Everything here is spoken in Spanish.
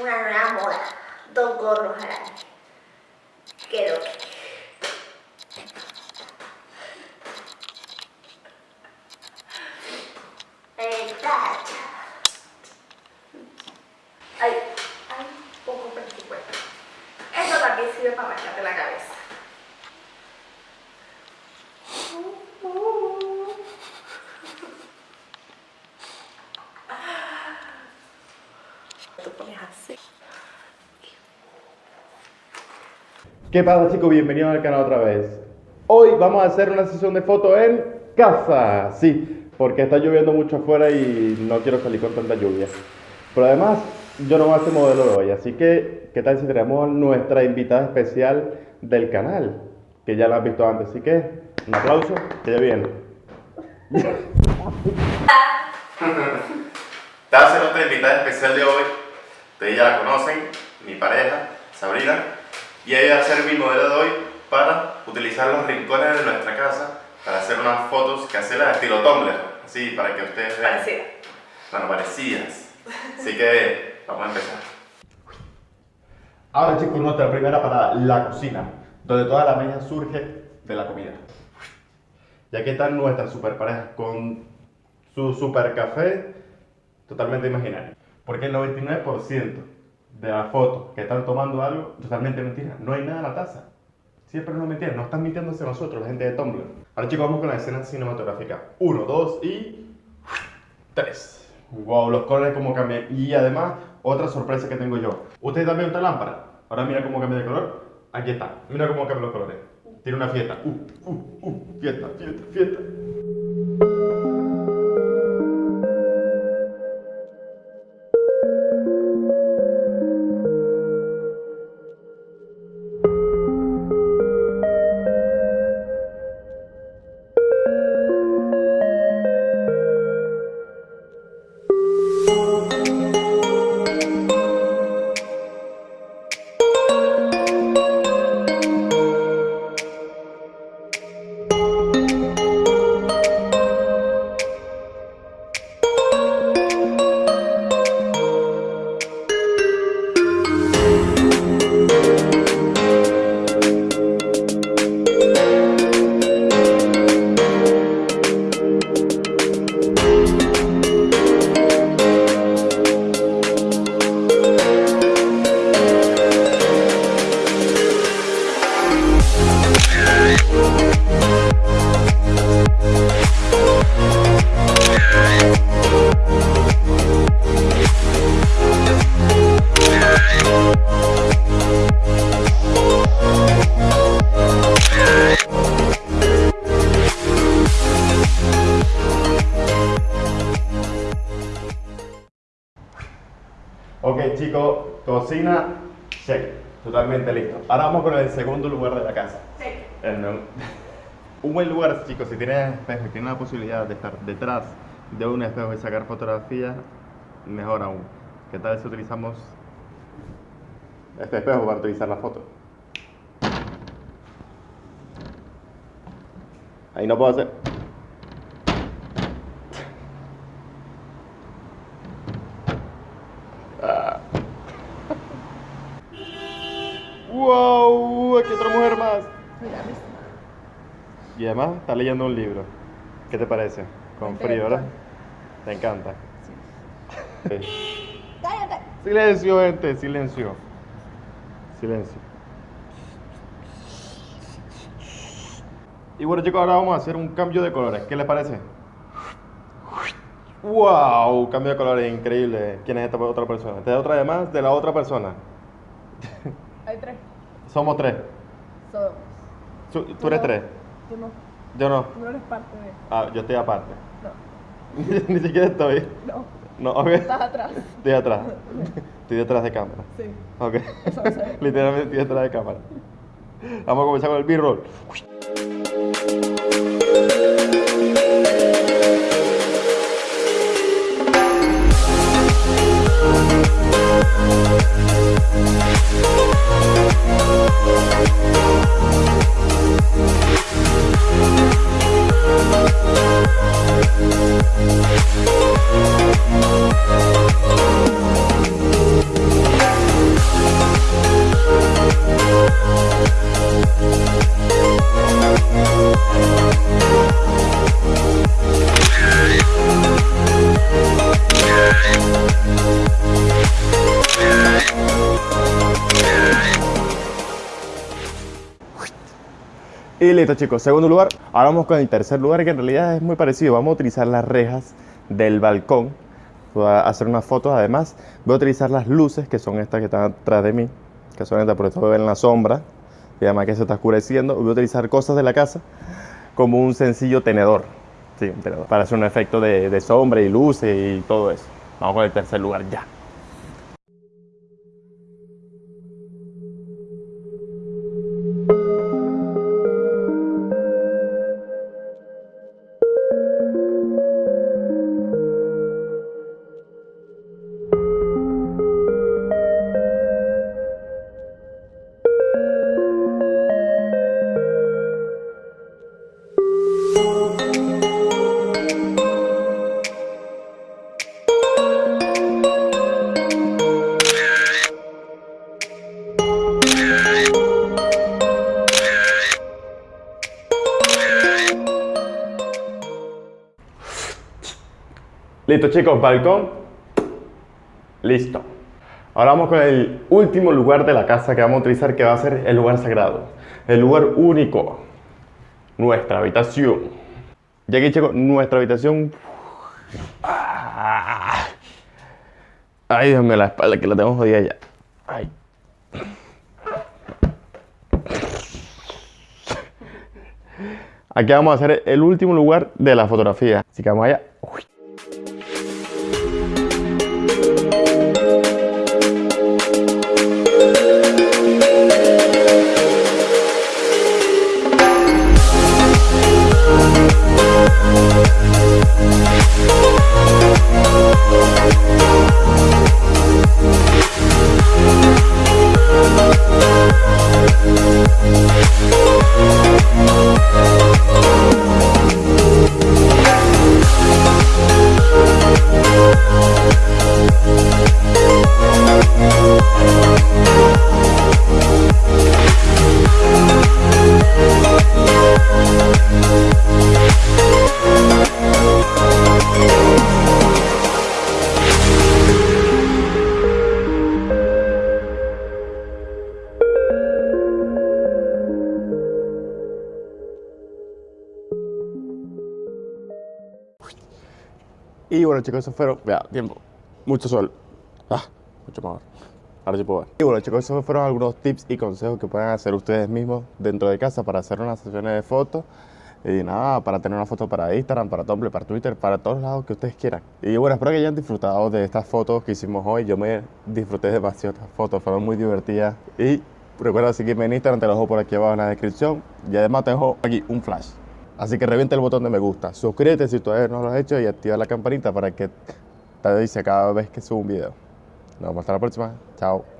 una nueva moda. Dos gorros araña. Quedó. Está. Ay, ay, poco presupuesto. Eso también sirve para marcarte la cabeza. Tú pones así. ¿Qué pasa chicos? Bienvenidos al canal otra vez. Hoy vamos a hacer una sesión de fotos en casa. Sí, porque está lloviendo mucho afuera y no quiero salir con tanta lluvia. Pero además, yo no voy a ser modelo de hoy, así que, ¿qué tal si tenemos nuestra invitada especial del canal? Que ya la han visto antes, así que, un aplauso, que ya viene. Ser nuestra invitada especial de hoy. Ustedes ya la conocen, mi pareja, Sabrina. Y ella va a ser mi modelo de hoy para utilizar los rincones de nuestra casa para hacer unas fotos caseras estilo Tumblr. Así, para que ustedes vean. Parecida. Bueno, parecidas. Así que vamos a empezar. Ahora chicos, nuestra primera parada, la cocina, donde toda la magia surge de la comida. Y aquí están nuestras super parejas con su super café totalmente imaginario. Porque el 99% de las fotos que están tomando algo, totalmente mentira. No hay nada en la taza. Siempre no mentira, no están mintiéndose nosotros, la gente de Tumblr. Ahora chicos, vamos con la escena cinematográfica. Uno, dos y... Tres. Wow, los colores como cambian. Y además, otra sorpresa que tengo yo. ¿Ustedes también otra lámpara? Ahora mira cómo cambia de color. Aquí está. Mira cómo cambian los colores. Tiene una fiesta. Uh, uh, uh. Fiesta, fiesta, fiesta. Ok chicos, cocina, check, totalmente listo. Ahora vamos con el segundo lugar de la casa. Sí. El Un buen lugar, chicos, si tienes espejo y tienes la posibilidad de estar detrás de un espejo y sacar fotografías, mejor aún. ¿Qué tal si utilizamos este espejo para utilizar la foto? Ahí no puedo hacer. Ah. ¡Wow! Aquí otra mujer más. Y además está leyendo un libro. ¿Qué te parece? Con frío, ¿verdad? ¿Te encanta? Sí. Cállate. Silencio, gente, silencio. Silencio. Y bueno chicos, ahora vamos a hacer un cambio de colores. ¿Qué les parece? ¡Wow! Cambio de colores increíble. ¿Quién es esta otra persona? Esta es otra además de la otra persona. Hay tres. Somos tres. Somos. Tú, tú eres tres. Tú no. Yo no. Tú no eres parte de. Ah, yo estoy aparte. No. Ni siquiera estoy. No. No, ok. Estás atrás. Estoy atrás. Estoy detrás de cámara. Sí. Ok. Literalmente estoy detrás de cámara. Vamos a comenzar con el B-roll. Y listo chicos, segundo lugar. Ahora vamos con el tercer lugar que en realidad es muy parecido. Vamos a utilizar las rejas del balcón. Voy a hacer unas fotos además. Voy a utilizar las luces que son estas que están atrás de mí. Que son estas, por esto ven la sombra. Y además que se está oscureciendo. Voy a utilizar cosas de la casa como un sencillo tenedor. Sí. Para hacer un efecto de, de sombra y luces y todo eso. Vamos con el tercer lugar ya. Listo chicos, balcón. Listo. Ahora vamos con el último lugar de la casa que vamos a utilizar, que va a ser el lugar sagrado. El lugar único. Nuestra habitación. Y aquí chicos, nuestra habitación... Ay, Dios mío, la espalda que la tengo jodida ya. Ay. Aquí vamos a hacer el último lugar de la fotografía. Así que vamos allá. Uy. Y bueno chicos, eso fueron, vea, tiempo, mucho sol, ah, mucho mejor, ahora sí puedo ver. Y bueno chicos, esos fueron algunos tips y consejos que pueden hacer ustedes mismos dentro de casa para hacer unas sesiones de fotos y nada, para tener una foto para Instagram, para Tumblr, para Twitter, para todos lados que ustedes quieran. Y bueno, espero que hayan disfrutado de estas fotos que hicimos hoy. Yo me disfruté demasiado estas fotos, fueron muy divertidas. Y recuerda seguirme en Instagram, te lo dejo por aquí abajo en la descripción. Y además te dejo aquí un flash. Así que revienta el botón de me gusta, suscríbete si todavía no lo has hecho y activa la campanita para que te avise cada vez que subo un video. Nos vemos hasta la próxima. Chao.